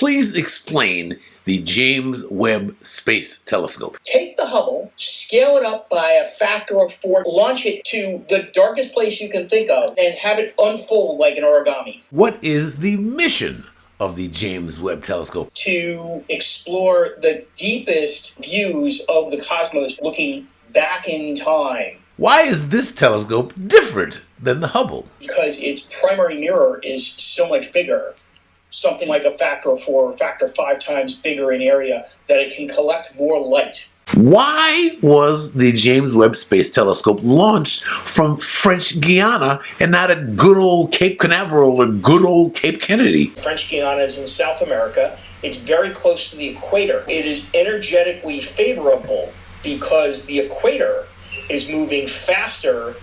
Please explain the James Webb Space Telescope. Take the Hubble, scale it up by a factor of four, launch it to the darkest place you can think of, and have it unfold like an origami. What is the mission of the James Webb Telescope? To explore the deepest views of the cosmos looking back in time. Why is this telescope different than the Hubble? Because its primary mirror is so much bigger something like a factor of four or factor five times bigger in area that it can collect more light. Why was the James Webb Space Telescope launched from French Guiana and not at good old Cape Canaveral or good old Cape Kennedy? French Guiana is in South America. It's very close to the equator. It is energetically favorable because the equator is moving faster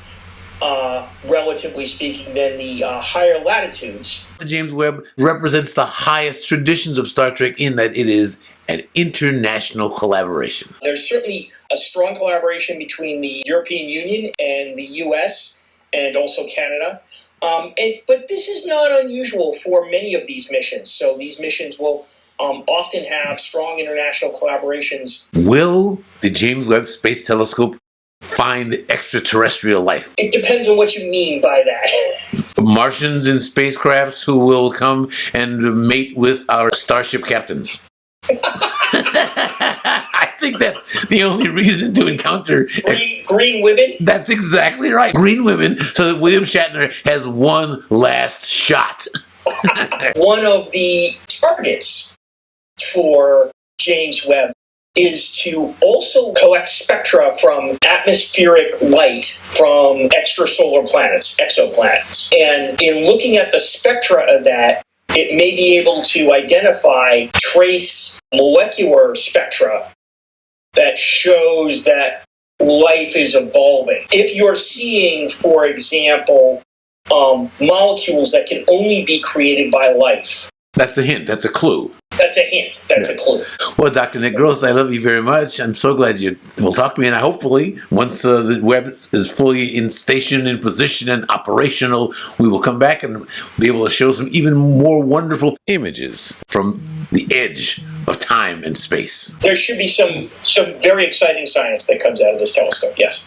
relatively speaking, than the uh, higher latitudes. The James Webb represents the highest traditions of Star Trek in that it is an international collaboration. There's certainly a strong collaboration between the European Union and the US and also Canada. Um, and, but this is not unusual for many of these missions. So these missions will um, often have strong international collaborations. Will the James Webb Space Telescope find extraterrestrial life? It depends on what you mean by that. Martians in spacecrafts who will come and mate with our starship captains. I think that's the only reason to encounter green, green, women. That's exactly right. Green women, so that William Shatner has one last shot. one of the targets for James Webb is to also collect spectra from atmospheric light from extrasolar planets, exoplanets. And in looking at the spectra of that, it may be able to identify trace molecular spectra that shows that life is evolving. If you're seeing, for example, um, molecules that can only be created by life. That's a hint, that's a clue. That's a hint. That's a clue. Well, Dr. Nick Gross, I love you very much. I'm so glad you will talk to me. And I hopefully, once uh, the Webb is fully in station, in position, and operational, we will come back and be able to show some even more wonderful images from the edge of time and space. There should be some, some very exciting science that comes out of this telescope, yes.